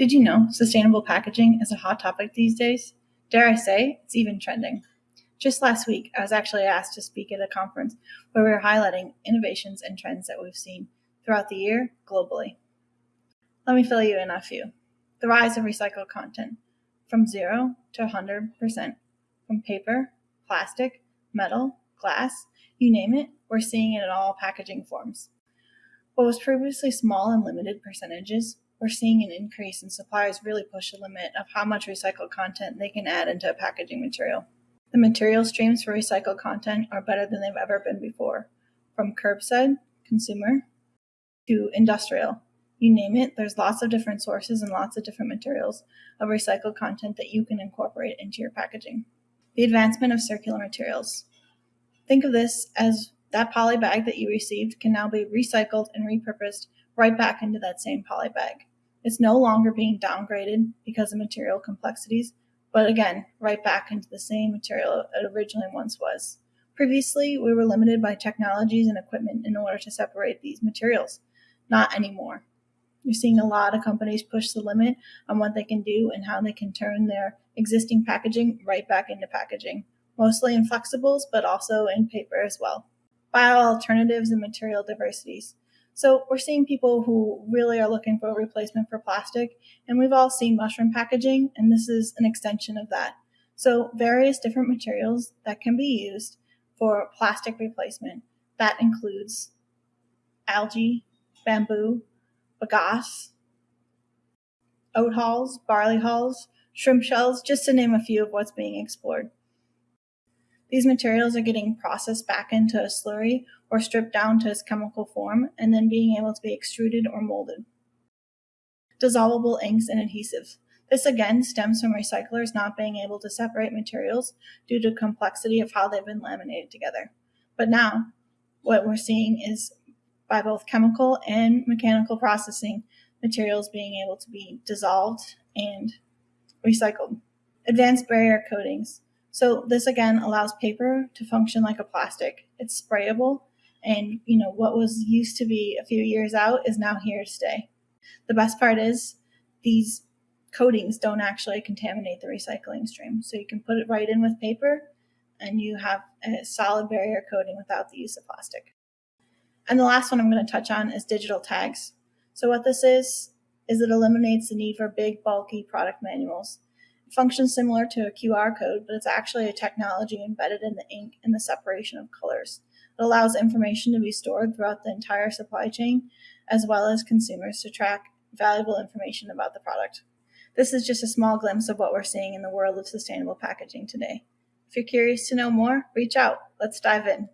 Did you know sustainable packaging is a hot topic these days? Dare I say, it's even trending. Just last week, I was actually asked to speak at a conference where we were highlighting innovations and trends that we've seen throughout the year globally. Let me fill you in a few. The rise of recycled content from 0 to 100%, from paper, plastic, metal, glass, you name it, we're seeing it in all packaging forms. What was previously small and limited percentages we're seeing an increase in suppliers really push the limit of how much recycled content they can add into a packaging material. The material streams for recycled content are better than they've ever been before, from curbside, consumer, to industrial. You name it, there's lots of different sources and lots of different materials of recycled content that you can incorporate into your packaging. The advancement of circular materials. Think of this as that poly bag that you received can now be recycled and repurposed right back into that same poly bag. It's no longer being downgraded because of material complexities, but again, right back into the same material it originally once was. Previously, we were limited by technologies and equipment in order to separate these materials. Not anymore. You're seeing a lot of companies push the limit on what they can do and how they can turn their existing packaging right back into packaging, mostly in flexibles, but also in paper as well. Bio alternatives and material diversities. So we're seeing people who really are looking for a replacement for plastic, and we've all seen mushroom packaging, and this is an extension of that. So various different materials that can be used for plastic replacement. That includes algae, bamboo, bagasse, oat hulls, barley hulls, shrimp shells, just to name a few of what's being explored. These materials are getting processed back into a slurry or stripped down to its chemical form and then being able to be extruded or molded. Dissolvable inks and adhesives. This again stems from recyclers not being able to separate materials due to complexity of how they've been laminated together. But now, what we're seeing is by both chemical and mechanical processing, materials being able to be dissolved and recycled. Advanced barrier coatings. So this again allows paper to function like a plastic. It's sprayable and you know what was used to be a few years out is now here to stay. The best part is these coatings don't actually contaminate the recycling stream. So you can put it right in with paper and you have a solid barrier coating without the use of plastic. And the last one I'm going to touch on is digital tags. So what this is is it eliminates the need for big bulky product manuals functions similar to a QR code, but it's actually a technology embedded in the ink and the separation of colors. It allows information to be stored throughout the entire supply chain, as well as consumers to track valuable information about the product. This is just a small glimpse of what we're seeing in the world of sustainable packaging today. If you're curious to know more, reach out. Let's dive in.